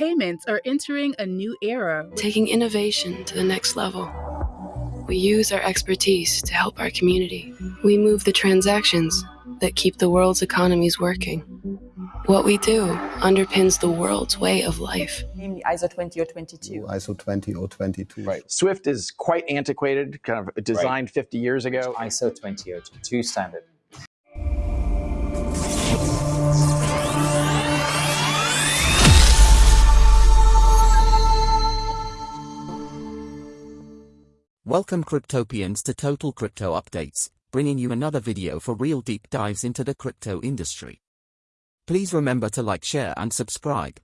payments are entering a new era. Taking innovation to the next level. We use our expertise to help our community. We move the transactions that keep the world's economies working. What we do underpins the world's way of life. Namely ISO 20 or 22. ISO 20 or 22. Right. Swift is quite antiquated, kind of designed right. 50 years ago. ISO 20022 standard. Welcome Cryptopians to Total Crypto Updates, bringing you another video for real deep dives into the crypto industry. Please remember to like, share and subscribe.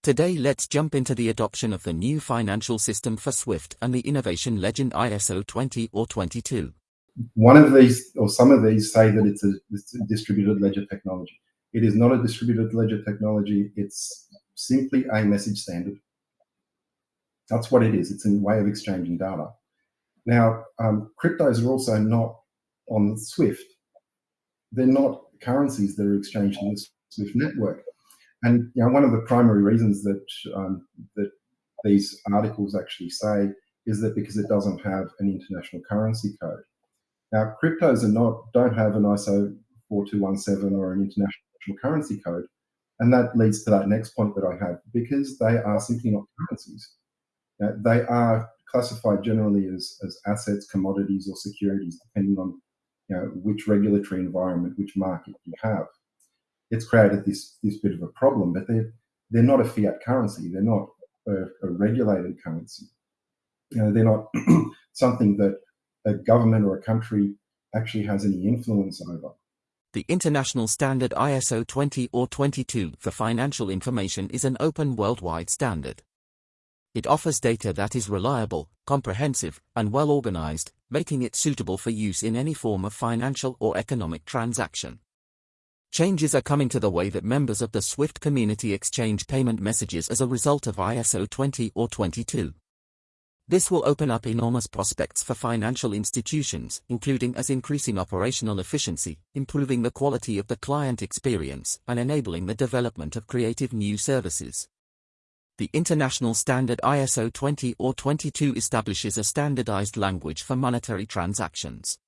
Today let's jump into the adoption of the new financial system for SWIFT and the innovation legend ISO 20 or 22. One of these, or some of these, say that it's a, it's a distributed ledger technology. It is not a distributed ledger technology, it's simply a message standard. That's what it is. It's a way of exchanging data. Now, um, cryptos are also not on Swift. They're not currencies that are exchanged in the Swift network. And you know, one of the primary reasons that um, that these articles actually say is that because it doesn't have an international currency code. Now, cryptos are not don't have an ISO 4217 or an international currency code, and that leads to that next point that I have because they are simply not currencies. Now, they are classified generally as, as assets, commodities, or securities, depending on you know, which regulatory environment, which market you have. It's created this, this bit of a problem, but they're, they're not a fiat currency. They're not a, a regulated currency. You know, they're not something that a government or a country actually has any influence over. The international standard ISO 20 or 22 for financial information is an open worldwide standard. It offers data that is reliable, comprehensive, and well organized, making it suitable for use in any form of financial or economic transaction. Changes are coming to the way that members of the SWIFT community exchange payment messages as a result of ISO 20 or 22. This will open up enormous prospects for financial institutions, including as increasing operational efficiency, improving the quality of the client experience, and enabling the development of creative new services. The international standard ISO 20 or 22 establishes a standardized language for monetary transactions.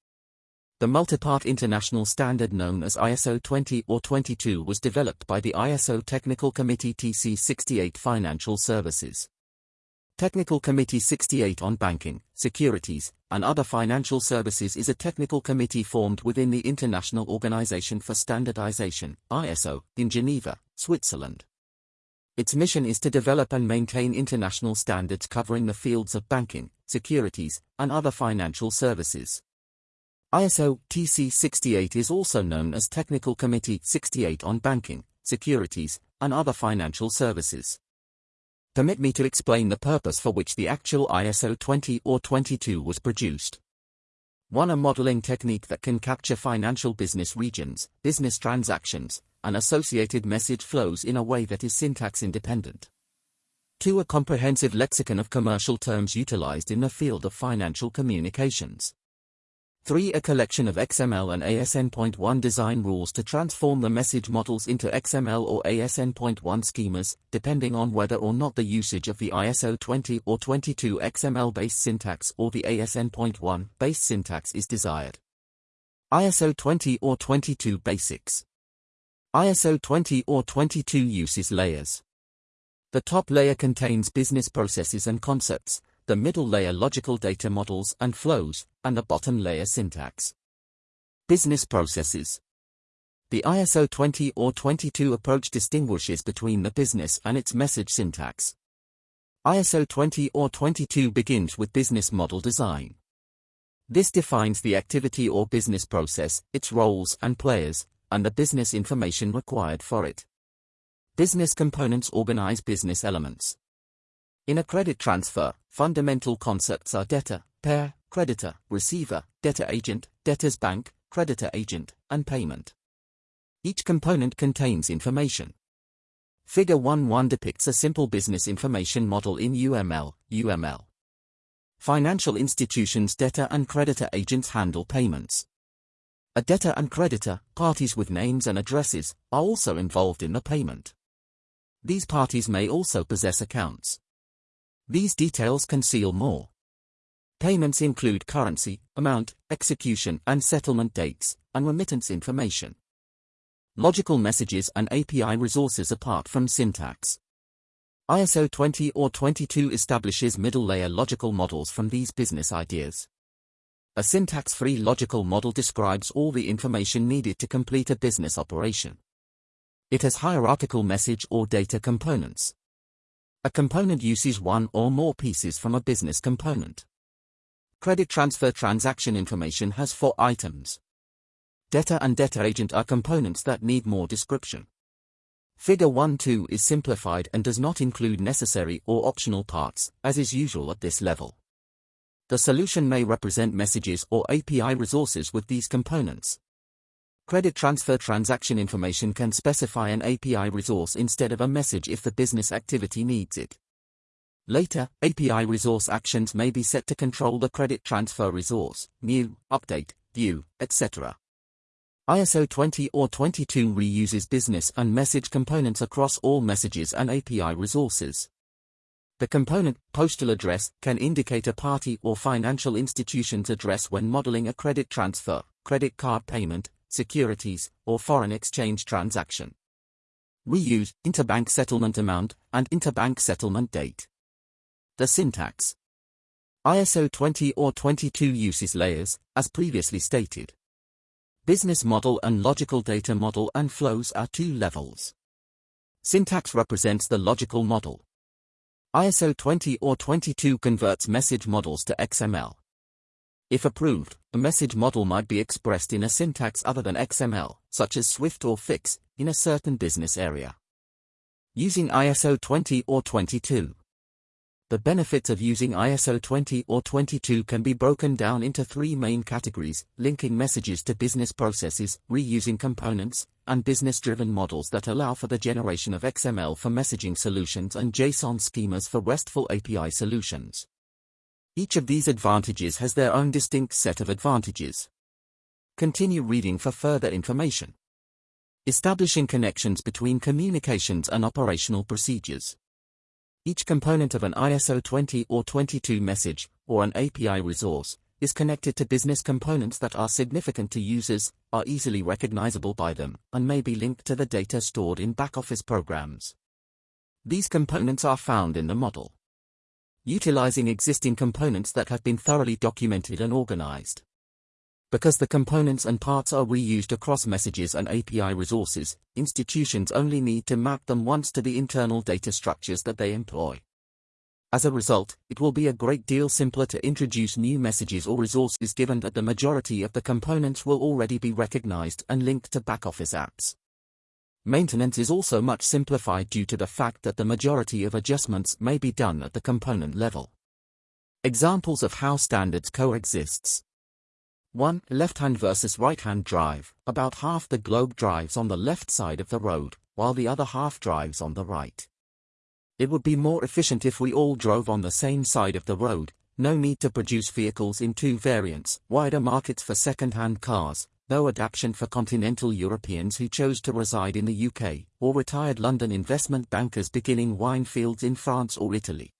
The multi-part international standard known as ISO 20 or 22 was developed by the ISO Technical Committee TC 68 Financial Services. Technical Committee 68 on Banking, Securities, and Other Financial Services is a technical committee formed within the International Organization for Standardization, ISO, in Geneva, Switzerland. Its mission is to develop and maintain international standards covering the fields of banking, securities, and other financial services. ISO TC 68 is also known as Technical Committee 68 on Banking, Securities, and Other Financial Services. Permit me to explain the purpose for which the actual ISO 20 or 22 was produced. One a modeling technique that can capture financial business regions, business transactions, and associated message flows in a way that is syntax independent. 2. A comprehensive lexicon of commercial terms utilized in the field of financial communications. 3. A collection of XML and ASN.1 design rules to transform the message models into XML or ASN.1 schemas, depending on whether or not the usage of the ISO 20 or 22 XML-based syntax or the ASN.1 based syntax is desired. ISO 20 or 22 Basics ISO 20 or 22 uses layers. The top layer contains business processes and concepts, the middle layer logical data models and flows, and the bottom layer syntax. Business processes. The ISO 20 or 22 approach distinguishes between the business and its message syntax. ISO 20 or 22 begins with business model design. This defines the activity or business process, its roles and players, and the business information required for it. Business components organize business elements. In a credit transfer, fundamental concepts are debtor, payer, creditor, receiver, debtor agent, debtor's bank, creditor agent, and payment. Each component contains information. Figure 1-1 depicts a simple business information model in UML, UML. Financial institutions debtor and creditor agents handle payments. A debtor and creditor, parties with names and addresses, are also involved in the payment. These parties may also possess accounts. These details conceal more. Payments include currency, amount, execution and settlement dates, and remittance information. Logical messages and API resources apart from syntax. ISO 20 or 22 establishes middle-layer logical models from these business ideas. A syntax-free logical model describes all the information needed to complete a business operation. It has hierarchical message or data components. A component uses one or more pieces from a business component. Credit transfer transaction information has four items. Debtor and debtor agent are components that need more description. Figure 1-2 is simplified and does not include necessary or optional parts, as is usual at this level. The solution may represent messages or API resources with these components. Credit transfer transaction information can specify an API resource instead of a message if the business activity needs it. Later, API resource actions may be set to control the credit transfer resource, new, update, view, etc. ISO 20 or 22 reuses business and message components across all messages and API resources. The component, postal address, can indicate a party or financial institution's address when modeling a credit transfer, credit card payment, securities, or foreign exchange transaction. We use interbank settlement amount, and interbank settlement date. The syntax. ISO 20 or 22 uses layers, as previously stated. Business model and logical data model and flows are two levels. Syntax represents the logical model. ISO 20 or 22 converts message models to XML. If approved, a message model might be expressed in a syntax other than XML, such as Swift or FIX, in a certain business area. Using ISO 20 or 22. The benefits of using ISO 20 or 22 can be broken down into three main categories, linking messages to business processes, reusing components, and business-driven models that allow for the generation of XML for messaging solutions and JSON schemas for RESTful API solutions. Each of these advantages has their own distinct set of advantages. Continue reading for further information. Establishing connections between communications and operational procedures. Each component of an ISO 20 or 22 message, or an API resource, is connected to business components that are significant to users, are easily recognizable by them, and may be linked to the data stored in back-office programs. These components are found in the model. Utilizing existing components that have been thoroughly documented and organized. Because the components and parts are reused across messages and API resources, institutions only need to map them once to the internal data structures that they employ. As a result, it will be a great deal simpler to introduce new messages or resources given that the majority of the components will already be recognized and linked to back-office apps. Maintenance is also much simplified due to the fact that the majority of adjustments may be done at the component level. Examples of how standards coexists. 1. Left-hand versus right-hand drive. About half the globe drives on the left side of the road, while the other half drives on the right. It would be more efficient if we all drove on the same side of the road, no need to produce vehicles in two variants, wider markets for second-hand cars, no adaptation for continental Europeans who chose to reside in the UK, or retired London investment bankers beginning wine fields in France or Italy.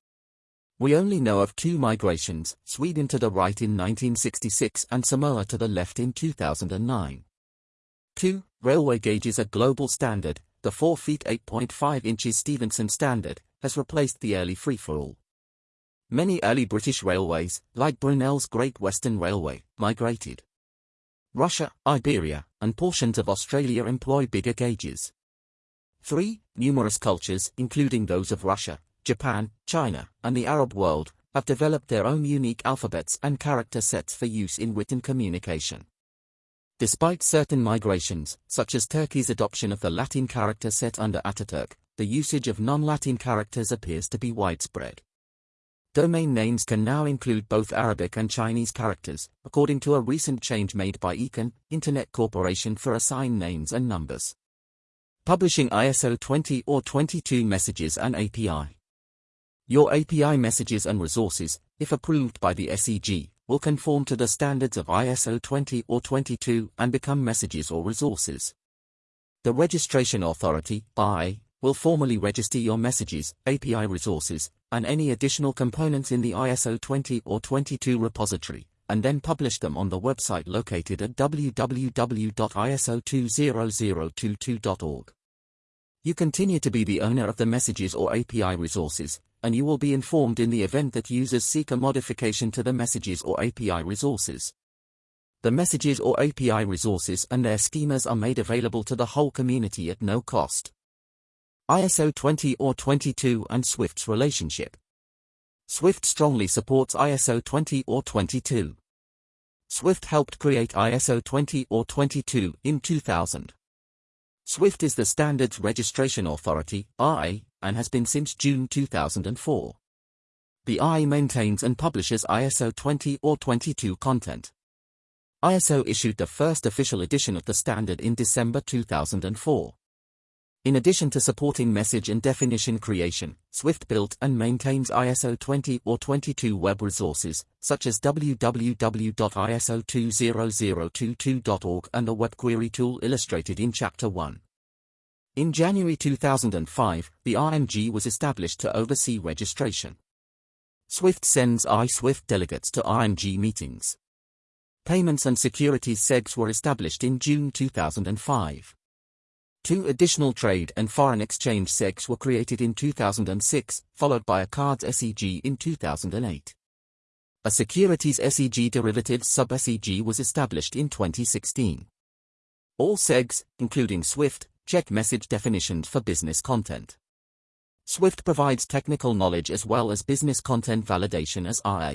We only know of two migrations, Sweden to the right in 1966 and Samoa to the left in 2009. 2. Railway gauge is a global standard, the 4 feet 8.5 inches Stephenson standard, has replaced the early free-for-all. Many early British railways, like Brunel's Great Western Railway, migrated. Russia, Iberia, and portions of Australia employ bigger gauges. 3. Numerous cultures, including those of Russia, Japan, China, and the Arab world, have developed their own unique alphabets and character sets for use in written communication. Despite certain migrations, such as Turkey's adoption of the Latin character set under Ataturk, the usage of non-Latin characters appears to be widespread. Domain names can now include both Arabic and Chinese characters, according to a recent change made by ICANN, Internet Corporation for assigned names and numbers. Publishing ISO 20 or 22 messages and API. Your API messages and resources, if approved by the SEG, will conform to the standards of ISO 20 or 22 and become messages or resources. The Registration Authority, I, will formally register your messages, API resources, and any additional components in the ISO 20 or 22 repository, and then publish them on the website located at www.iso20022.org. You continue to be the owner of the messages or API resources, and you will be informed in the event that users seek a modification to the messages or API resources. The messages or API resources and their schemas are made available to the whole community at no cost. ISO 20 or 22 and Swift's relationship. Swift strongly supports ISO 20 or 22. Swift helped create ISO 20 or 22 in 2000. Swift is the Standards Registration Authority, RA, and has been since June 2004. The RA maintains and publishes ISO 20 or 22 content. ISO issued the first official edition of the standard in December 2004. In addition to supporting message and definition creation, Swift built and maintains ISO 20 or 22 web resources, such as www.iso20022.org and the web query tool illustrated in Chapter 1. In January 2005, the RMG was established to oversee registration. Swift sends iSwift delegates to RMG meetings. Payments and Securities SEGs were established in June 2005. Two additional trade and foreign exchange SEGs were created in 2006, followed by a cards SEG in 2008. A securities SEG derivatives sub-SEG was established in 2016. All SEGs, including Swift, check message definitions for business content. Swift provides technical knowledge as well as business content validation as RA.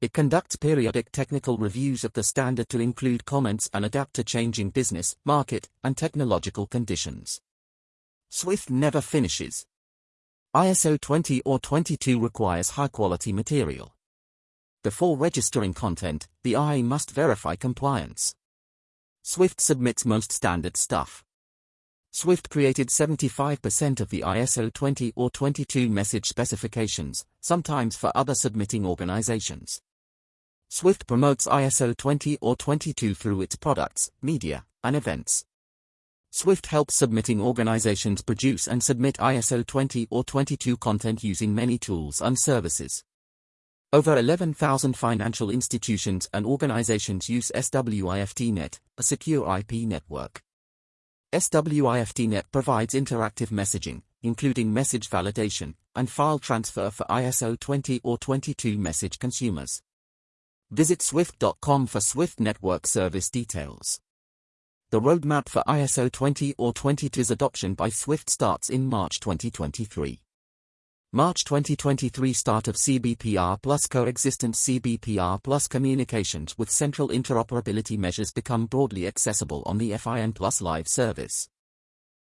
It conducts periodic technical reviews of the standard to include comments and adapt to changing business, market, and technological conditions. Swift never finishes. ISO 20 or 22 requires high-quality material. Before registering content, the RA must verify compliance. Swift submits most standard stuff. Swift created 75% of the ISO 20 or 22 message specifications, sometimes for other submitting organizations. Swift promotes ISO 20 or 22 through its products, media, and events. Swift helps submitting organizations produce and submit ISO 20 or 22 content using many tools and services. Over 11,000 financial institutions and organizations use SWIFTNet, a secure IP network. SWIFTNet provides interactive messaging, including message validation, and file transfer for ISO 20 or 22 message consumers. Visit swift.com for Swift Network service details. The roadmap for ISO 20 or 22's adoption by Swift starts in March 2023. March 2023 start of CBPR plus coexistent CBPR plus communications with central interoperability measures become broadly accessible on the FIN Plus Live service.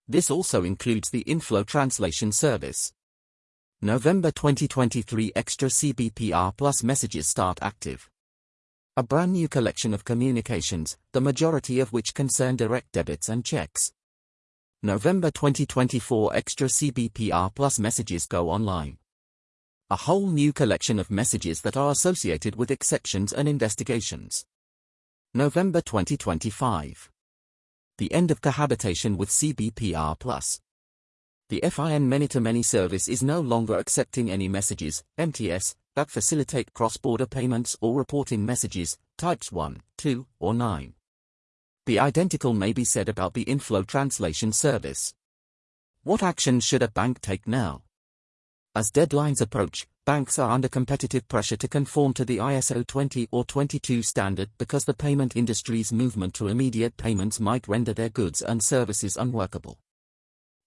This also includes the Inflow Translation Service. November 2023 Extra CBPR Plus messages start active. A brand new collection of communications, the majority of which concern direct debits and checks. November 2024 Extra CBPR Plus messages go online. A whole new collection of messages that are associated with exceptions and investigations. November 2025. The end of cohabitation with CBPR Plus. The FIN many-to-many service is no longer accepting any messages, MTS, that facilitate cross-border payments or reporting messages, types 1, 2, or 9. The identical may be said about the inflow translation service. What action should a bank take now? As deadlines approach, banks are under competitive pressure to conform to the ISO 20 or 22 standard because the payment industry's movement to immediate payments might render their goods and services unworkable.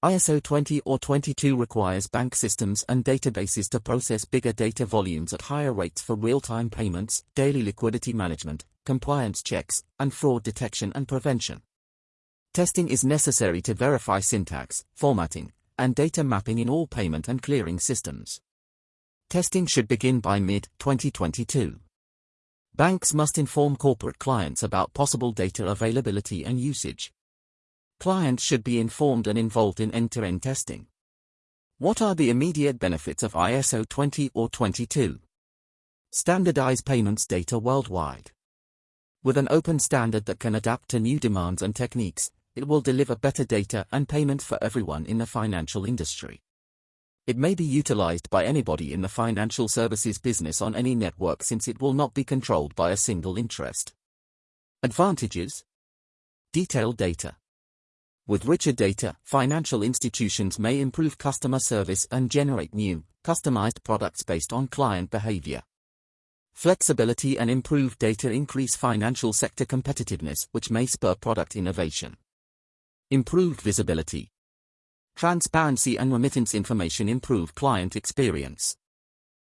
ISO 20 or 22 requires bank systems and databases to process bigger data volumes at higher rates for real-time payments, daily liquidity management, compliance checks, and fraud detection and prevention. Testing is necessary to verify syntax, formatting, and data mapping in all payment and clearing systems. Testing should begin by mid-2022. Banks must inform corporate clients about possible data availability and usage. Clients should be informed and involved in end-to-end testing. What are the immediate benefits of ISO 20 or 22? Standardize payments data worldwide. With an open standard that can adapt to new demands and techniques, it will deliver better data and payment for everyone in the financial industry. It may be utilized by anybody in the financial services business on any network since it will not be controlled by a single interest. Advantages Detailed data. With richer data, financial institutions may improve customer service and generate new, customized products based on client behavior. Flexibility and improved data increase financial sector competitiveness which may spur product innovation. Improved visibility. Transparency and remittance information improve client experience.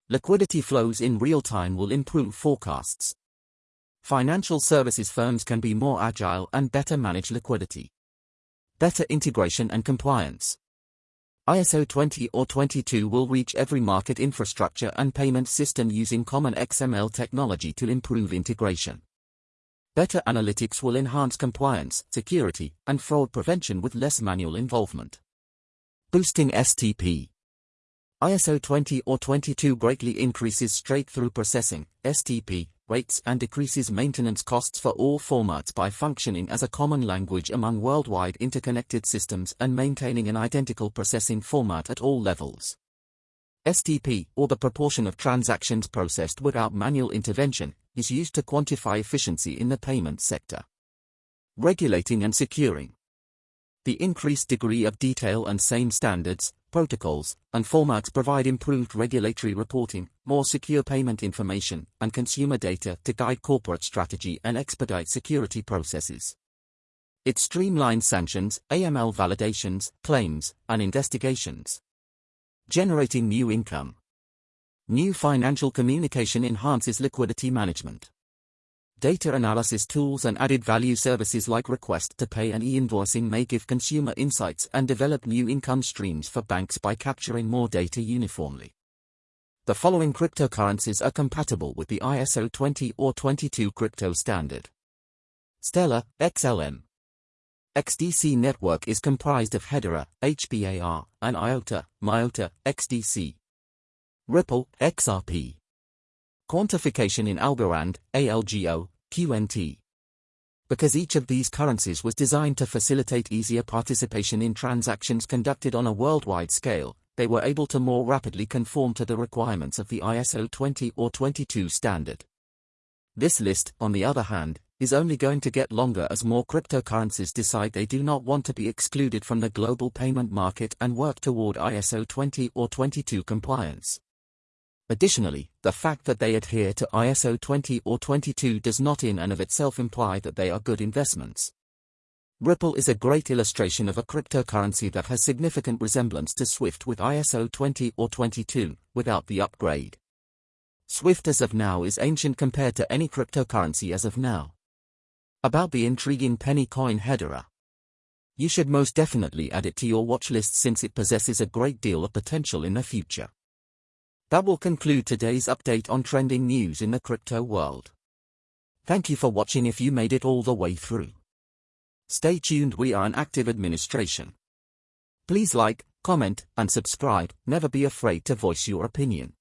Liquidity flows in real time will improve forecasts. Financial services firms can be more agile and better manage liquidity. Better integration and compliance. ISO 20 or 22 will reach every market infrastructure and payment system using common XML technology to improve integration. Better analytics will enhance compliance, security, and fraud prevention with less manual involvement. Boosting STP ISO 20 or 22 greatly increases straight-through processing, STP, rates and decreases maintenance costs for all formats by functioning as a common language among worldwide interconnected systems and maintaining an identical processing format at all levels. STP, or the proportion of transactions processed without manual intervention, is used to quantify efficiency in the payment sector. Regulating and securing. The increased degree of detail and same standards, protocols, and formats provide improved regulatory reporting, more secure payment information, and consumer data to guide corporate strategy and expedite security processes. It streamlines sanctions, AML validations, claims, and investigations. Generating new income. New financial communication enhances liquidity management. Data analysis tools and added value services like request to pay and e-invoicing may give consumer insights and develop new income streams for banks by capturing more data uniformly. The following cryptocurrencies are compatible with the ISO 20 or 22 crypto standard. Stellar, XLM. XDC network is comprised of Hedera, HBAR, and IOTA, MIOTA, XDC. Ripple, XRP. Quantification in Algorand, ALGO, QNT. Because each of these currencies was designed to facilitate easier participation in transactions conducted on a worldwide scale, they were able to more rapidly conform to the requirements of the ISO 20 or 22 standard. This list, on the other hand, is only going to get longer as more cryptocurrencies decide they do not want to be excluded from the global payment market and work toward ISO 20 or 22 compliance. Additionally, the fact that they adhere to ISO 20 or 22 does not in and of itself imply that they are good investments. Ripple is a great illustration of a cryptocurrency that has significant resemblance to Swift with ISO 20 or 22, without the upgrade. Swift as of now is ancient compared to any cryptocurrency as of now. About the intriguing penny coin Hedera. You should most definitely add it to your watch list since it possesses a great deal of potential in the future. That will conclude today's update on trending news in the crypto world. Thank you for watching if you made it all the way through. Stay tuned we are an active administration. Please like, comment, and subscribe, never be afraid to voice your opinion.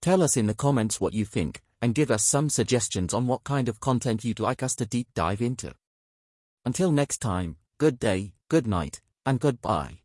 Tell us in the comments what you think, and give us some suggestions on what kind of content you'd like us to deep dive into. Until next time, good day, good night, and goodbye.